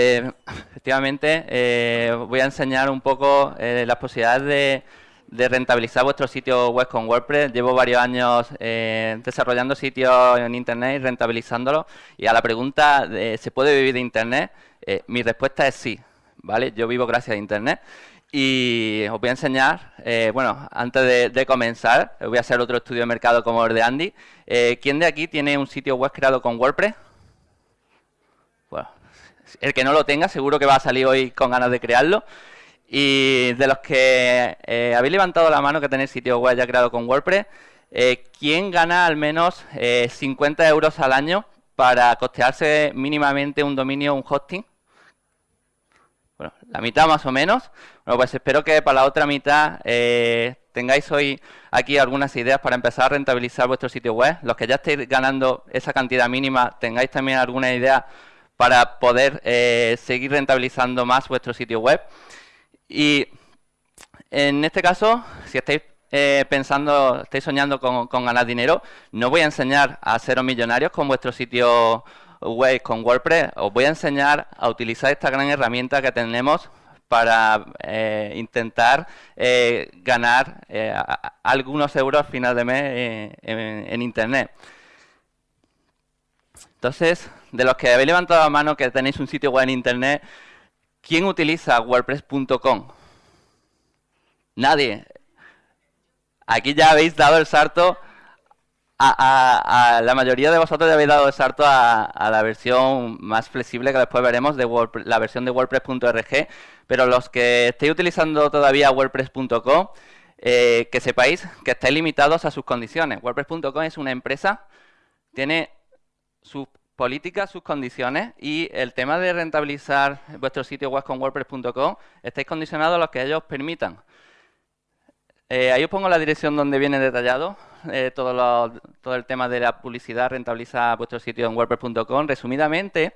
Eh, efectivamente, eh, voy a enseñar un poco eh, las posibilidades de, de, rentabilizar vuestro sitio web con WordPress. Llevo varios años desarrollando sitios en Internet y rentabilizándolo. Y a la pregunta, ¿se puede vivir de Internet? mi respuesta es sí. ¿vale? Yo vivo gracias a Internet. Y os voy a enseñar, bueno, antes de, comenzar, voy a hacer otro estudio de mercado como el de Andy. ¿Quién de aquí tiene un sitio web creado con WordPress? El que no lo tenga seguro que va a salir hoy con ganas de crearlo. Y de los que eh, habéis levantado la mano que tenéis sitio web ya creado con WordPress, eh, ¿quién gana al menos 50 eh, euros al año para costearse mínimamente un dominio, un hosting? Bueno, la mitad más o menos. Bueno, pues espero que para la otra mitad tengáis hoy aquí algunas ideas para empezar a rentabilizar vuestro sitio web. Los que ya estéis ganando esa cantidad mínima, tengáis también alguna idea para poder eh, seguir rentabilizando más vuestro sitio web. Y en este caso, si estáis eh, pensando, estáis soñando con, ganar dinero, no voy a enseñar a ser millonarios con vuestro sitio web con WordPress, os voy a enseñar a utilizar esta gran herramienta que tenemos para eh, intentar ganar algunos euros al final de mes en Internet. Entonces, de los que habéis levantado la mano que tenéis un sitio web en Internet, ¿quién utiliza WordPress.com? Nadie. Aquí ya habéis dado el salto a, la mayoría de vosotros ya habéis dado el salto a, la versión más flexible que después veremos de la versión de WordPress.org, pero los que estéis utilizando todavía WordPress.com, eh, que sepáis que estáis limitados a sus condiciones. WordPress.com es una empresa, tiene sus políticas, sus condiciones y el tema de rentabilizar vuestro sitio web con WordPress.com, estáis condicionados a lo que ellos permitan. Eh, ahí os pongo la dirección donde viene detallado eh, todo, todo, el tema de la publicidad, rentabiliza vuestro sitio en WordPress.com. Resumidamente,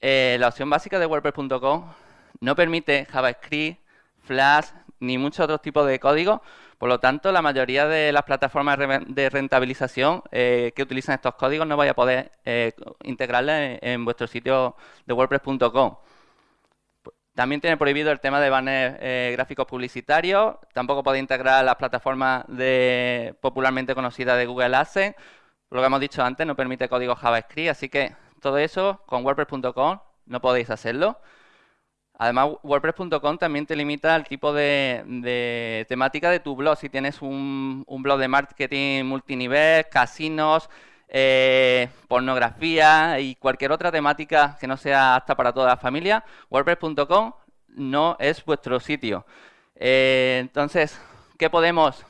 eh, la opción básica de WordPress.com no permite JavaScript, Flash, ni muchos otros tipos de código, por lo tanto, la mayoría de las plataformas de rentabilización eh, que utilizan estos códigos no vais a poder eh, integrarlas en, vuestro sitio de WordPress.com. También tiene prohibido el tema de banners eh, gráficos publicitarios. Tampoco podéis integrar las plataformas popularmente conocidas de Google AdSense. Lo que hemos dicho antes, no permite código JavaScript. Así que todo eso con WordPress.com no podéis hacerlo. Además, WordPress.com también te limita al tipo de, temática de tu blog. Si tienes un, blog de marketing multinivel, casinos, eh, pornografía y cualquier otra temática que no sea apta para toda la familia, WordPress.com no es vuestro sitio. Eh, entonces, ¿qué podemos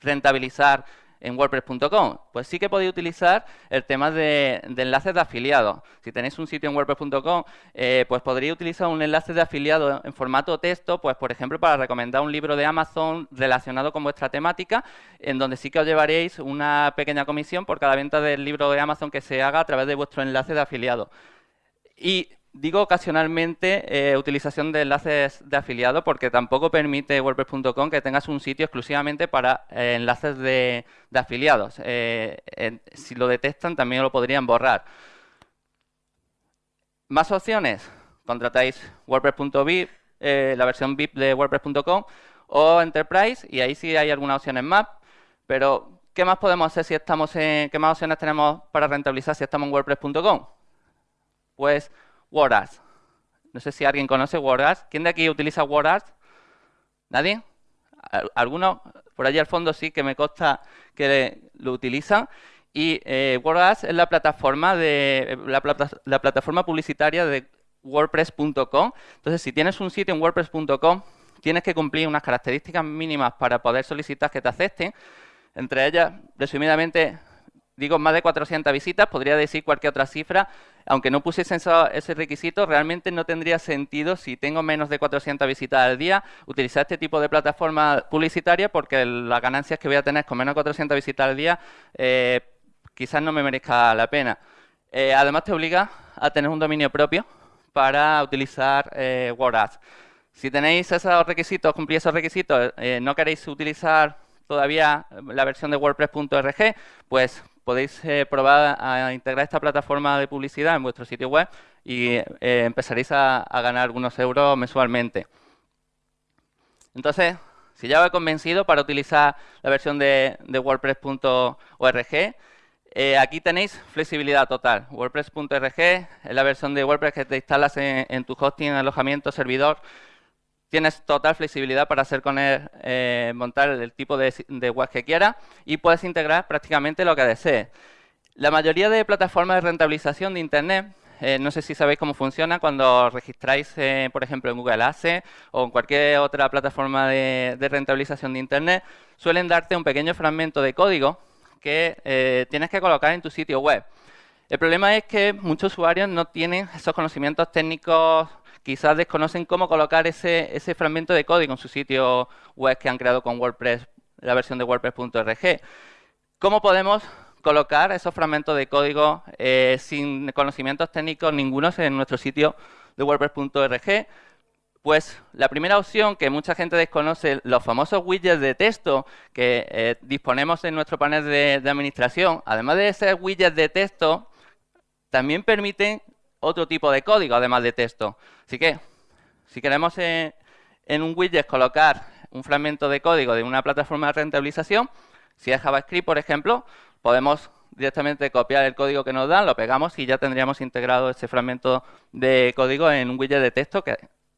rentabilizar en WordPress.com? Pues sí que podéis utilizar el tema de, enlaces de afiliados. Si tenéis un sitio en WordPress.com, eh, pues podréis utilizar un enlace de afiliado en formato texto, pues por ejemplo, para recomendar un libro de Amazon relacionado con vuestra temática, en donde sí que os llevaréis una pequeña comisión por cada venta del libro de Amazon que se haga a través de vuestro enlace de afiliado. Y digo ocasionalmente eh, utilización de enlaces de afiliado porque tampoco permite WordPress.com que tengas un sitio exclusivamente para eh, enlaces de, afiliados. Eh, si lo detectan también lo podrían borrar. Más opciones. Contratáis WordPress.vip, la versión VIP de WordPress.com o Enterprise y ahí sí hay algunas opciones más. Pero, ¿qué más podemos hacer si estamos en... ¿Qué más opciones tenemos para rentabilizar si estamos en WordPress.com? Pues WordAds. No sé si alguien conoce WordAds. ¿Quién de aquí utiliza WordAds? ¿Nadie? ¿Alguno? Por allí al fondo sí que me consta que lo utilizan. Y eh, es la plataforma de la, la plataforma publicitaria de WordPress.com. Entonces, si tienes un sitio en WordPress.com, tienes que cumplir unas características mínimas para poder solicitar que te acepten. Entre ellas, resumidamente, digo más de 400 visitas, podría decir cualquier otra cifra, aunque no pusiesen ese requisito, realmente no tendría sentido si tengo menos de 400 visitas al día utilizar este tipo de plataforma publicitaria porque las ganancias que voy a tener con menos de 400 visitas al día eh, quizás no me merezca la pena. Eh, además te obliga a tener un dominio propio para utilizar eh. Si tenéis esos requisitos, cumplís esos requisitos, no queréis utilizar todavía la versión de WordPress.org, pues podéis eh, probar a integrar esta plataforma de publicidad en vuestro sitio web y eh, empezaréis a, ganar algunos euros mensualmente. Entonces, si ya os he convencido para utilizar la versión de, WordPress.org, eh, aquí tenéis flexibilidad total. WordPress.org es la versión de WordPress que te instalas en, tu hosting, alojamiento, servidor. Tienes total flexibilidad para hacer con él, eh, montar el tipo de, web que quieras y puedes integrar prácticamente lo que desees. La mayoría de plataformas de rentabilización de Internet eh, no sé si sabéis cómo funciona cuando registráis, eh, por ejemplo, en Google Ads o en cualquier otra plataforma de, rentabilización de Internet, suelen darte un pequeño fragmento de código que eh, tienes que colocar en tu sitio web. El problema es que muchos usuarios no tienen esos conocimientos técnicos, quizás desconocen cómo colocar ese, ese fragmento de código en su sitio web que han creado con WordPress, la versión de WordPress.org. ¿Cómo podemos colocar esos fragmentos de código eh, sin conocimientos técnicos ningunos en nuestro sitio de WordPress.org, pues la primera opción que mucha gente desconoce, los famosos widgets de texto que eh, disponemos en nuestro panel de, administración, además de ser widgets de texto, también permiten otro tipo de código, además de texto. Así que, si queremos en un widget colocar un fragmento de código de una plataforma de rentabilización, si es JavaScript, por ejemplo, podemos directamente copiar el código que nos dan, lo pegamos y ya tendríamos integrado ese fragmento de código en un widget de texto que,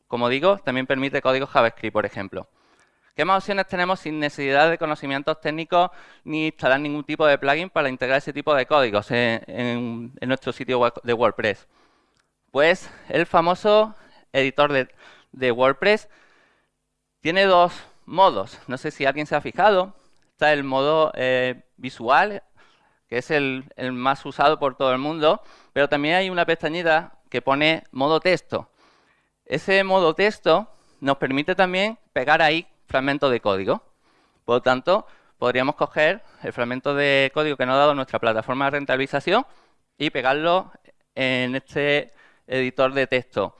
como digo, también permite código JavaScript, por ejemplo. ¿Qué más opciones tenemos sin necesidad de conocimientos técnicos ni instalar ningún tipo de plugin para integrar ese tipo de códigos en, nuestro sitio de WordPress? Pues el famoso editor de, WordPress tiene dos modos. No sé si alguien se ha fijado. Está el modo eh, visual, que es el, más usado por todo el mundo, pero también hay una pestañita que pone modo texto. Ese modo texto nos permite también pegar ahí fragmentos de código. Por lo tanto, podríamos coger el fragmento de código que nos ha dado nuestra plataforma de rentabilización y pegarlo en este editor de texto.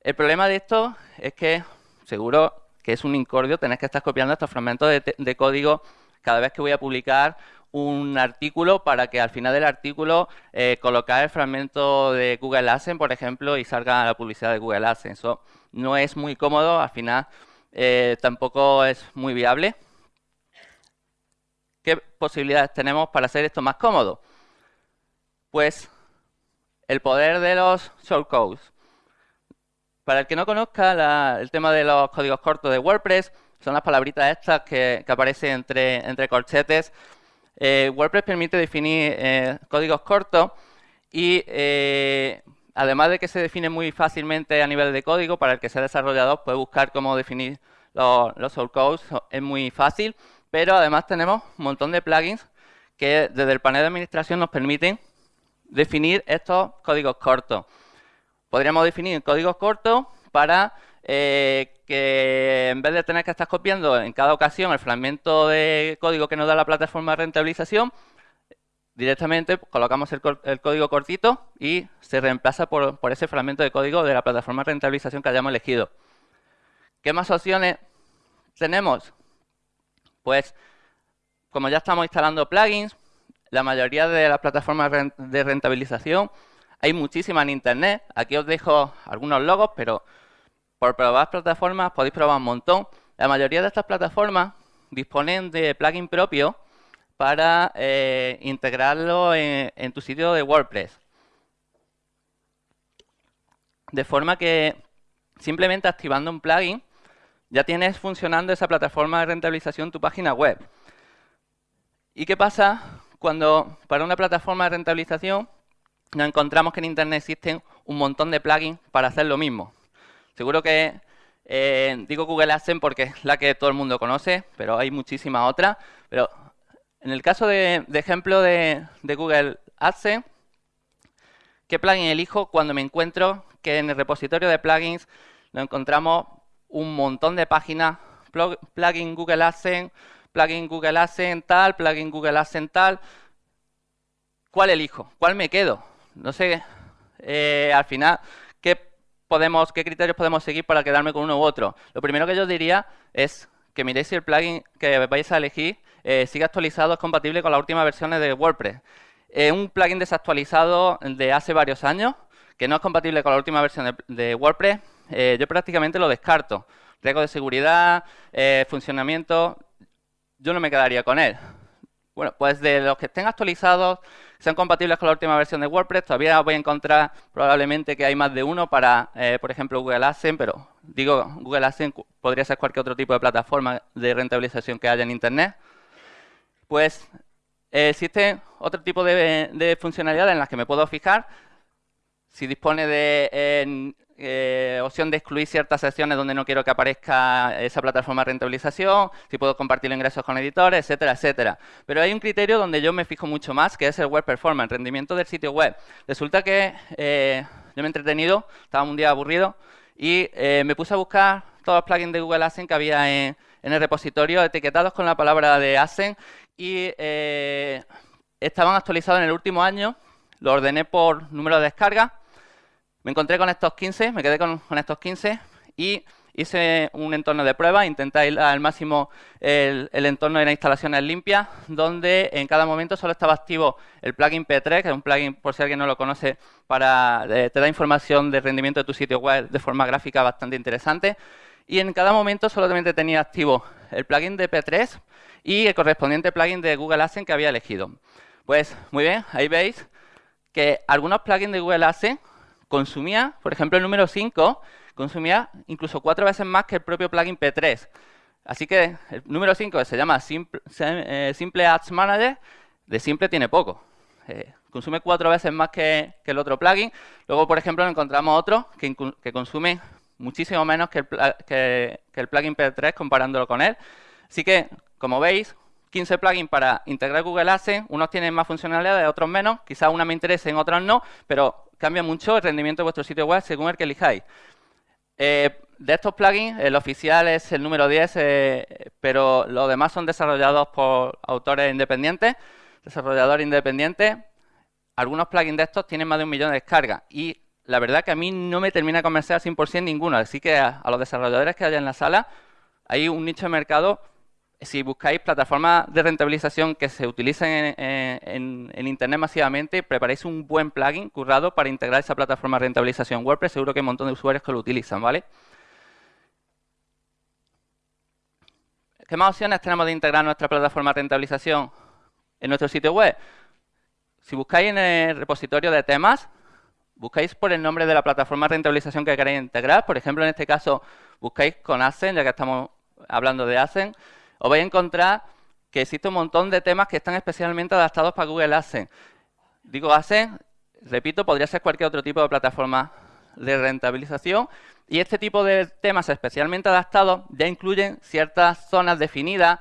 El problema de esto es que seguro que es un incordio tener que estar copiando estos fragmentos de, código cada vez que voy a publicar un artículo para que al final del artículo eh, colocar el fragmento de Google AdSense, por ejemplo, y salga la publicidad de Google AdSense. Eso no es muy cómodo, al final eh, tampoco es muy viable. ¿Qué posibilidades tenemos para hacer esto más cómodo? Pues el poder de los shortcodes. Para el que no conozca el tema de los códigos cortos de WordPress, son las palabritas estas que, aparecen entre, entre corchetes eh, WordPress permite definir eh, códigos cortos y eh, además de que se define muy fácilmente a nivel de código, para el que sea desarrollador puede buscar cómo definir los, los shortcodes, es muy fácil, pero además tenemos un montón de plugins que desde el panel de administración nos permiten definir estos códigos cortos. Podríamos definir códigos cortos para eh, que en vez de tener que estar copiando en cada ocasión el fragmento de código que nos da la plataforma de rentabilización, directamente colocamos el, código cortito y se reemplaza por, ese fragmento de código de la plataforma de rentabilización que hayamos elegido. ¿Qué más opciones tenemos? Pues, como ya estamos instalando plugins, la mayoría de las plataformas de rentabilización, hay muchísimas en Internet. Aquí os dejo algunos logos, pero por probar plataformas podéis probar un montón. La mayoría de estas plataformas disponen de plugin propio para eh, integrarlo en, tu sitio de WordPress. De forma que simplemente activando un plugin ya tienes funcionando esa plataforma de rentabilización tu página web. ¿Y qué pasa cuando para una plataforma de rentabilización nos encontramos que en Internet existen un montón de plugins para hacer lo mismo? Seguro que eh, digo Google AdSense porque es la que todo el mundo conoce, pero hay muchísimas otras. Pero en el caso de, ejemplo de, Google AdSense, ¿qué plugin elijo cuando me encuentro que en el repositorio de plugins nos encontramos un montón de páginas, plugin Google AdSense, plugin Google AdSense tal, plugin Google AdSense tal? ¿Cuál elijo? ¿Cuál me quedo? No sé, eh, al final, ¿qué criterios podemos seguir para quedarme con uno u otro? Lo primero que yo diría es que miréis si el plugin que vais a elegir eh, sigue actualizado, es compatible con las últimas versiones de WordPress. un plugin desactualizado de hace varios años que no es compatible con la última versión de, WordPress, eh, yo prácticamente lo descarto. Riesgo de seguridad, funcionamiento, yo no me quedaría con él. Bueno, pues de los que estén actualizados, sean compatibles con la última versión de WordPress, todavía voy a encontrar probablemente que hay más de uno para, eh, por ejemplo, Google AdSense, pero digo, Google AdSense podría ser cualquier otro tipo de plataforma de rentabilización que haya en Internet. Pues eh, existe otro tipo de, funcionalidades en las que me puedo fijar. Si dispone de eh, opción de excluir ciertas secciones donde no quiero que aparezca esa plataforma de rentabilización, si puedo compartir ingresos con editores, etcétera, etcétera. Pero hay un criterio donde yo me fijo mucho más, que es el web performance, rendimiento del sitio web. Resulta que eh, yo me he entretenido, estaba un día aburrido, y eh, me puse a buscar todos los plugins de Google AdSense que había en, el repositorio etiquetados con la palabra de AdSense y estaban actualizados en el último año, lo ordené por número de descarga me encontré con estos 15, me quedé con, estos 15 y hice un entorno de prueba, intenté ir al máximo el, entorno de las instalaciones limpias, donde en cada momento solo estaba activo el plugin P3, que es un plugin, por si alguien no lo conoce, para eh, te da información de rendimiento de tu sitio web de forma gráfica bastante interesante. Y en cada momento solamente tenía activo el plugin de P3 y el correspondiente plugin de Google AdSense que había elegido. Pues muy bien, ahí veis que algunos plugins de Google AdSense consumía, por ejemplo, el número 5 consumía incluso cuatro veces más que el propio plugin P3. Así que el número 5 se llama eh, Simple, Ads Manager, de simple tiene poco. Eh, consume cuatro veces más que, el otro plugin. Luego, por ejemplo, encontramos otro que, consume muchísimo menos que el, que el plugin P3 comparándolo con él. Así que, como veis, 15 plugins para integrar Google AdSense. Unos tienen más funcionalidades, otros menos. Quizás una me interese, en otras no, pero cambia mucho el rendimiento de vuestro sitio web según el que elijáis. Eh, de estos plugins, el oficial es el número 10, eh, pero los demás son desarrollados por autores independientes, desarrolladores independientes. Algunos plugins de estos tienen más de un millón de descargas y la verdad que a mí no me termina de convencer al 100% ninguno. Así que a, a los desarrolladores que haya en la sala, hay un nicho de mercado si buscáis plataformas de rentabilización que se utilicen en, Internet masivamente, preparéis un buen plugin currado para integrar esa plataforma de rentabilización WordPress. Seguro que hay un montón de usuarios que lo utilizan, ¿vale? ¿Qué más opciones tenemos de integrar nuestra plataforma de rentabilización en nuestro sitio web? Si buscáis en el repositorio de temas, buscáis por el nombre de la plataforma de rentabilización que queréis integrar. Por ejemplo, en este caso, buscáis con ASEN, ya que estamos hablando de ASEN os vais a encontrar que existe un montón de temas que están especialmente adaptados para Google AdSense. Digo AdSense, repito, podría ser cualquier otro tipo de plataforma de rentabilización y este tipo de temas especialmente adaptados ya incluyen ciertas zonas definidas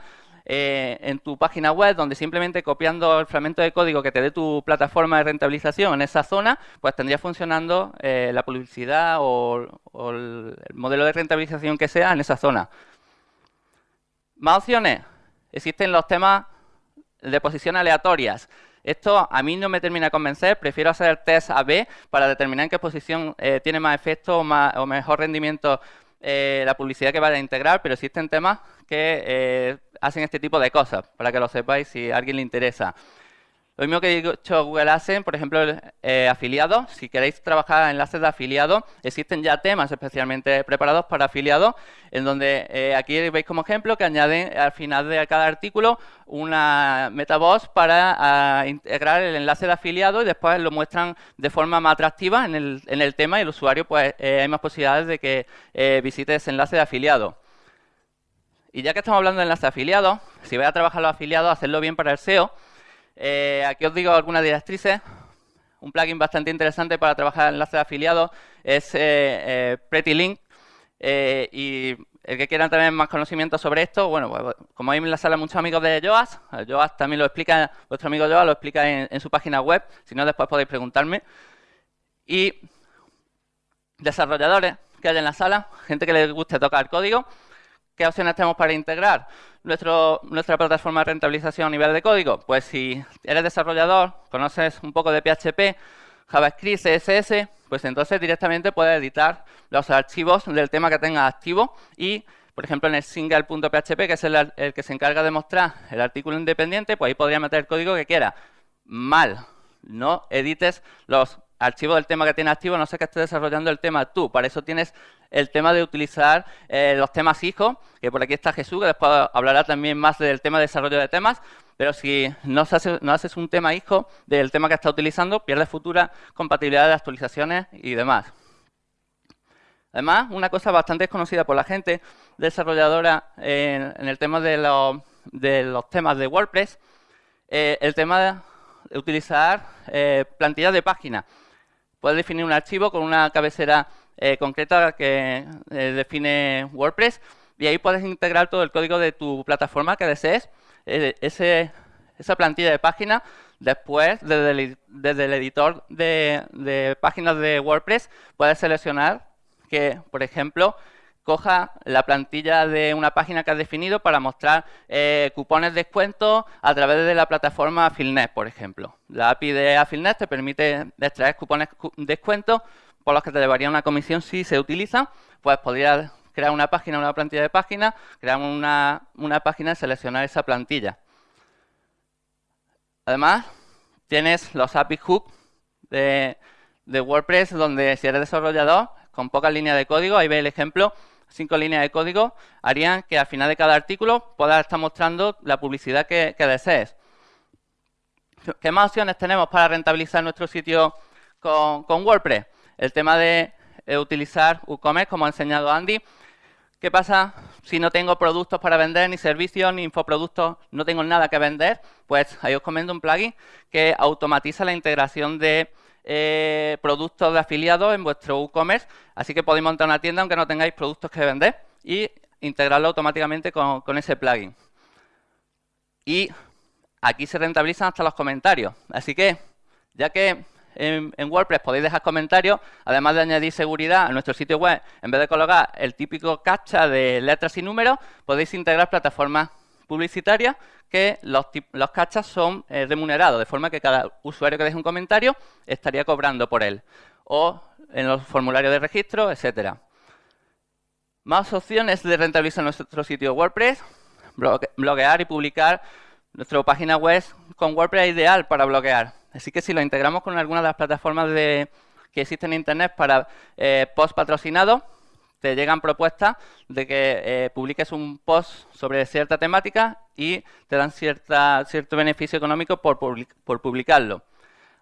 eh, en tu página web donde simplemente copiando el fragmento de código que te dé tu plataforma de rentabilización en esa zona, pues tendría funcionando eh, la publicidad o el modelo de rentabilización que sea en esa zona. Más opciones. Existen los temas de posición aleatorias. Esto a mí no me termina de convencer, prefiero hacer el test A-B para determinar en qué posición eh, tiene más efecto o, mejor rendimiento eh, la publicidad que vaya a integrar, pero existen temas que eh, hacen este tipo de cosas, para que lo sepáis si a alguien le interesa. Lo mismo que he dicho Google AdSense, por ejemplo, eh, afiliados. Si queréis trabajar enlaces de afiliados, existen ya temas especialmente preparados para afiliados, en donde eh, aquí veis como ejemplo que añaden al final de cada artículo una metabox para ah, integrar el enlace de afiliado y después lo muestran de forma más atractiva en el, tema y el usuario pues eh, hay más posibilidades de que eh, visite ese enlace de afiliado. Y ya que estamos hablando de enlace de afiliados, si vais a trabajar los afiliados, hacerlo bien para el SEO, eh, aquí os digo algunas directrices. Un plugin bastante interesante para trabajar en enlaces de afiliados es eh, eh, PrettyLink. y el que quiera tener más conocimiento sobre esto, bueno, pues, como hay en la sala muchos amigos de Joas, Joas también lo explica, vuestro amigo Joas lo explica en, su página web, si no después podéis preguntarme. Y desarrolladores que hay en la sala, gente que les guste tocar código, ¿qué opciones tenemos para integrar? nuestra plataforma de rentabilización a nivel de código? Pues si eres desarrollador, conoces un poco de PHP, JavaScript, CSS, pues entonces directamente puedes editar los archivos del tema que tengas activo y, por ejemplo, en el single.php, que es el, que se encarga de mostrar el artículo independiente, pues ahí podría meter el código que quiera. Mal, no edites los archivo del tema que tienes activo, no sé que estés desarrollando el tema tú. Para eso tienes el tema de utilizar eh, los temas hijos, que por aquí está Jesús, que después hablará también más del tema de desarrollo de temas, pero si no, haces un tema hijo del tema que estás utilizando, pierdes futura compatibilidad de actualizaciones y demás. Además, una cosa bastante desconocida por la gente desarrolladora en, el tema de los, temas de WordPress, eh, el tema de utilizar eh, plantillas de página. Puedes definir un archivo con una cabecera eh, concreta que define WordPress y ahí puedes integrar todo el código de tu plataforma que desees. Eh, esa plantilla de página, después, desde el, editor de, páginas de WordPress, puedes seleccionar que, por ejemplo, coja la plantilla de una página que has definido para mostrar eh, cupones de descuento a través de la plataforma Affiliate, por ejemplo. La API de Affiliate te permite extraer cupones de descuento por los que te llevaría una comisión si se utiliza, pues podrías crear una página, una plantilla de página, crear una, página y seleccionar esa plantilla. Además, tienes los API Hooks de, WordPress, donde si eres desarrollador, con pocas líneas de código, ahí ve el ejemplo, cinco líneas de código, harían que al final de cada artículo puedas estar mostrando la publicidad que, desees. ¿Qué más opciones tenemos para rentabilizar nuestro sitio con, WordPress? El tema de utilizar WooCommerce, como ha enseñado Andy, ¿Qué pasa si no tengo productos para vender, ni servicios, ni infoproductos, no tengo nada que vender? Pues ahí os comento un plugin que automatiza la integración de eh, productos de afiliados en vuestro WooCommerce. Así que podéis montar una tienda aunque no tengáis productos que vender y integrarlo automáticamente con, con ese plugin. Y aquí se rentabilizan hasta los comentarios. Así que, ya que en, WordPress podéis dejar comentarios, además de añadir seguridad a nuestro sitio web, en vez de colocar el típico captcha de letras y números, podéis integrar plataformas publicitarias que los, los cachas son eh, remunerados, de forma que cada usuario que deje un comentario estaría cobrando por él. O en los formularios de registro, etcétera. Más opciones de rentabilizar nuestro sitio WordPress, bloquear y publicar. Nuestra página web con WordPress es ideal para bloquear. Así que si lo integramos con alguna de las plataformas que existen en Internet para eh, post patrocinados, te llegan propuestas de que eh, publiques un post sobre cierta temática y te dan cierta, cierto beneficio económico por, por publicarlo.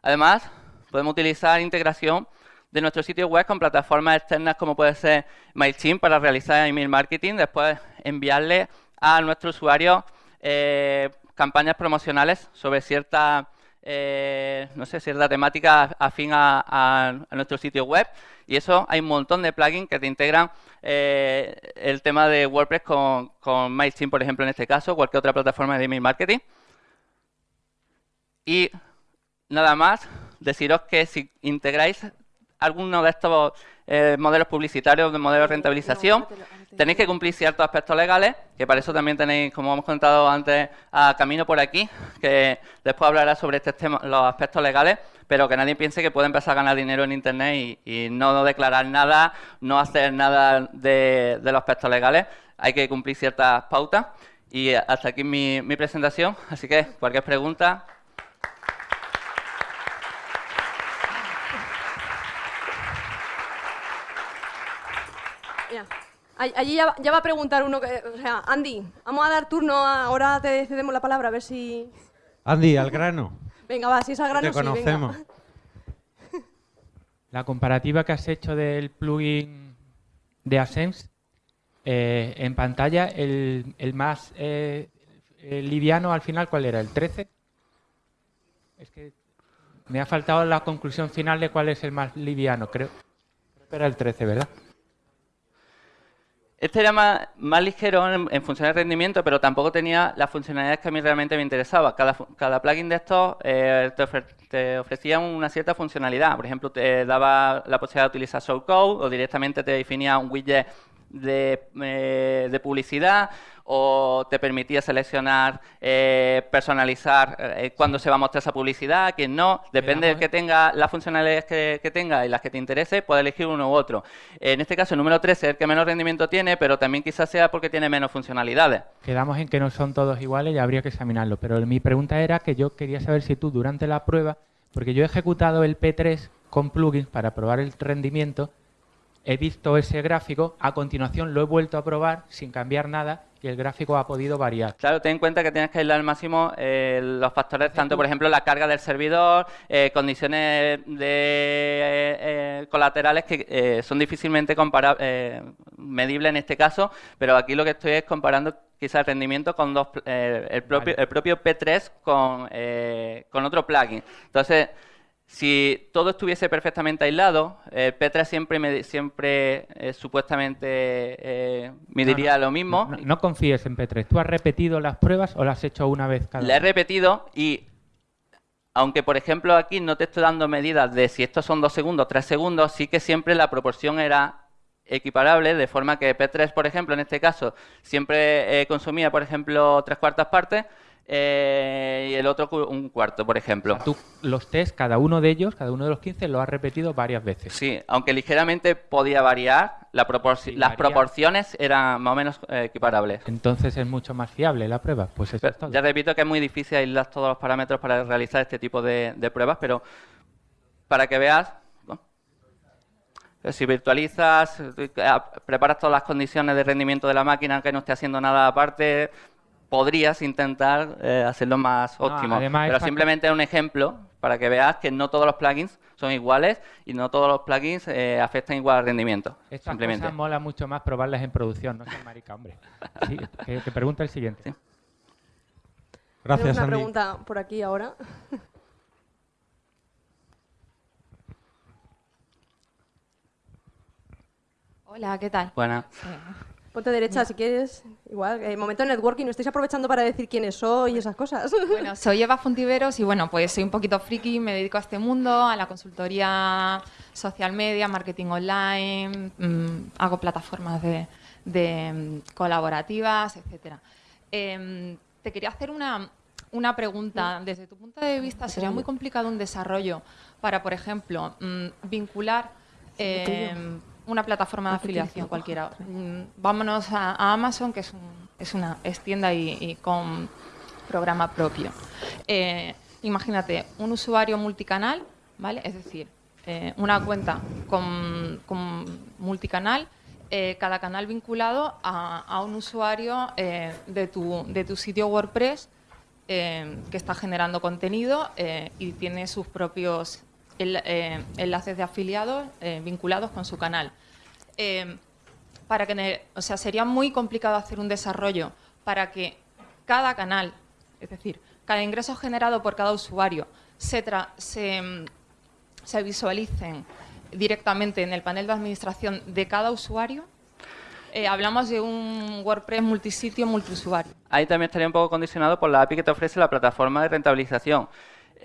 Además, podemos utilizar integración de nuestro sitio web con plataformas externas como puede ser MailChimp para realizar email marketing, después enviarle a nuestro usuario eh, campañas promocionales sobre cierta eh, no sé, cierta temática afín a, nuestro sitio web. Y eso hay un montón de plugins que te integran eh, el tema de WordPress con, con MailChimp, por ejemplo, en este caso, cualquier otra plataforma de email marketing. Y nada más, deciros que si integráis alguno de estos eh, modelos publicitarios, de modelos de rentabilización, tenéis que cumplir ciertos aspectos legales, que para eso también tenéis, como hemos contado antes, a Camino por aquí, que después hablará sobre este tema, los aspectos legales, pero que nadie piense que puede empezar a ganar dinero en Internet y, no declarar nada, no hacer nada de, los aspectos legales. Hay que cumplir ciertas pautas. Y hasta aquí mi, mi presentación, así que cualquier pregunta, Allí ya, va a preguntar uno, que, o sea, Andy, vamos a dar turno, ahora te cedemos la palabra, a ver si... Andy, al grano. Venga, va, si es al grano, Te conocemos. La comparativa que has hecho del plugin de Ascense, eh, en pantalla, el, más eh, liviano al final, ¿cuál era? ¿El 13? Es que me ha faltado la conclusión final de cuál es el más liviano, creo. que era el 13, ¿verdad? Este era más, ligero en, función de rendimiento, pero tampoco tenía las funcionalidades que a mí realmente me interesaba. Cada, plugin de estos eh, te, ofrecía una cierta funcionalidad. Por ejemplo, te daba la posibilidad de utilizar showcode o directamente te definía un widget de, eh, de publicidad o te permitía seleccionar, eh, personalizar eh, cuándo se va a mostrar esa publicidad, quién no. Depende del que tenga las funcionalidades que, tenga y las que te interese, puedes elegir uno u otro. En este caso, el número 13 es el que menos rendimiento tiene, pero también quizás sea porque tiene menos funcionalidades. Quedamos en que no son todos iguales y habría que examinarlo. Pero mi pregunta era que yo quería saber si tú durante la prueba, porque yo he ejecutado el P3 con plugins para probar el rendimiento, he visto ese gráfico, a continuación lo he vuelto a probar sin cambiar nada y el gráfico ha podido variar. Claro, ten en cuenta que tienes que aislar al máximo eh, los factores, tanto por ejemplo la carga del servidor, eh, condiciones de, eh, eh, colaterales que eh, son difícilmente eh, medibles en este caso, pero aquí lo que estoy es comparando quizá el rendimiento con dos, eh, el, propio, Vale. el propio P3 con, eh, con otro plugin. Entonces, si todo estuviese perfectamente aislado, el P3 siempre, me- siempre eh, supuestamente eh, mediría No, no, lo mismo. No, no confíes en P3. ¿Tú has repetido las pruebas o las has hecho una vez cada La he repetido y aunque por ejemplo aquí no te estoy dando medidas de si estos son dos segundos, tres segundos, sí que siempre la proporción era equiparable, de forma que P3, por ejemplo, en este caso, siempre eh, consumía, por ejemplo, tres cuartas partes eh, y el otro un cuarto, por ejemplo. Tú los test, cada uno de ellos, cada uno de los 15, lo has repetido varias veces. Sí, aunque ligeramente podía variar, la proporci- Sí, las varía. proporciones eran más o menos eh, equiparables. Entonces es mucho más fiable la prueba. Pues eso Pero es todo. ya repito que es muy difícil aislar todos los parámetros para realizar este tipo de, de pruebas, pero para que veas, ¿no? si virtualizas, eh, preparas todas las condiciones de rendimiento de la máquina, que no esté haciendo nada aparte, podrías intentar eh, hacerlo más No, óptimo. además pero simplemente es un ejemplo para que veas que no todos los plugins son iguales y no todos los plugins eh, afectan igual al rendimiento. Estas simplemente. cosas mola mucho más probarlas en producción, no seas marica, hombre. Sí, que, que pregunta el siguiente. Sí. Gracias, Tenemos una Andy. pregunta por aquí ahora. Hola, ¿qué tal? Buena. Ponte derecha si quieres. Igual, eh, momento de networking, no estáis aprovechando para decir quiénes soy y esas cosas. Bueno, soy Eva Fontiveros y bueno, pues soy un poquito friki, me dedico a este mundo, a la consultoría social media, marketing online, mm, hago plataformas de, de, mm, colaborativas, etcétera. Em, te quería hacer una, una pregunta. Desde tu punto de vista, ¿sería muy complicado un desarrollo para, por ejemplo, mm, vincular una plataforma de afiliación cualquiera? Mm, Vámonos a, a Amazon, que es, un- es una es tienda y, y con programa propio. Eh, imagínate, un usuario multicanal, ¿vale? Es decir, eh, una cuenta con, con multicanal, eh, cada canal vinculado a, a un usuario eh, de, tu, de tu sitio WordPress eh, que está generando contenido eh, y tiene sus propios eh, enlaces de afiliados eh, vinculados con su canal. Eh, para que, o sea, sería muy complicado hacer un desarrollo para que cada canal, es decir, cada ingreso generado por cada usuario se, mm, se visualicen directamente en el panel de administración de cada usuario. Hablamos de un WordPress multisitio, multiusuario. Ahí también estaría un poco condicionado por la API que te ofrece la plataforma de rentabilización.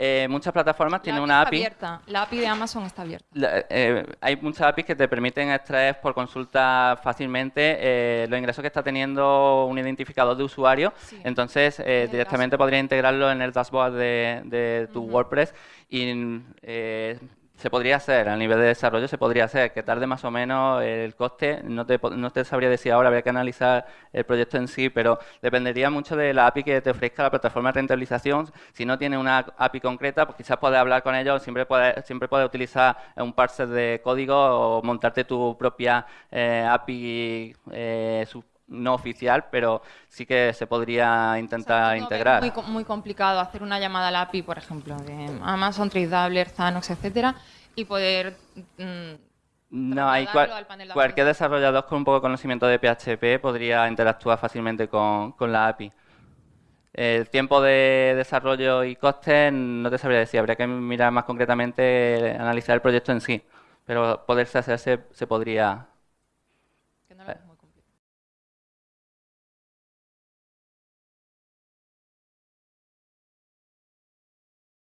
Eh, muchas plataformas tienen la una está API. abierta. La API de Amazon está abierta. La- eh, hay muchas APIs que te permiten extraer por consulta fácilmente eh, los ingresos que está teniendo un identificador de usuario. Sí. Entonces, eh, directamente podría integrarlo en el dashboard de, de tu WordPress y eh, se podría hacer, a nivel de desarrollo se podría hacer, que tarde más o menos el coste, no te, no te sabría decir ahora, habría que analizar el proyecto en sí, pero dependería mucho de la API que te ofrezca la plataforma de rentabilización. Si no tiene una API concreta, pues quizás puedes hablar con ellos, siempre puedes, siempre puedes utilizar un parser de código o montarte tu propia eh, API eh, no oficial, pero sí que se podría O sea, intentar integrar. Muy, co- muy complicado hacer una llamada a la API, por ejemplo, de Amazon, TradeDoubler, Zanox, etcétera, y poder mm, No, hay cual- al panel de cualquier desarrollador con un poco de conocimiento de PHP podría interactuar fácilmente con, con la API. El tiempo de desarrollo y costes no te sabría decir, habría que mirar más concretamente, analizar el proyecto en sí, pero poderse hacer se, se podría.